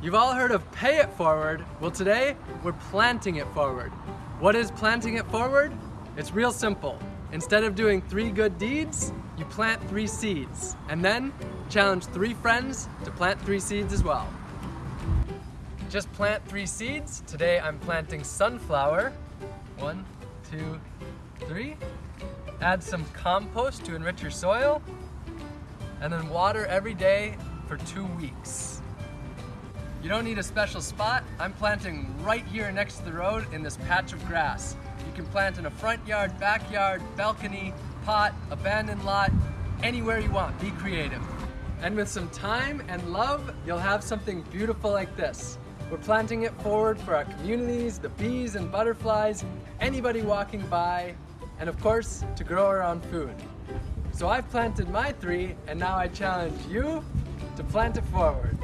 You've all heard of pay it forward. Well today, we're planting it forward. What is planting it forward? It's real simple. Instead of doing three good deeds, you plant three seeds. And then challenge three friends to plant three seeds as well. Just plant three seeds. Today I'm planting sunflower. One, two, three. Add some compost to enrich your soil. And then water every day for two weeks. You don't need a special spot. I'm planting right here next to the road in this patch of grass. You can plant in a front yard, backyard, balcony, pot, abandoned lot, anywhere you want. Be creative. And with some time and love, you'll have something beautiful like this. We're planting it forward for our communities, the bees and butterflies, anybody walking by, and of course, to grow our own food. So I've planted my three, and now I challenge you to plant it forward.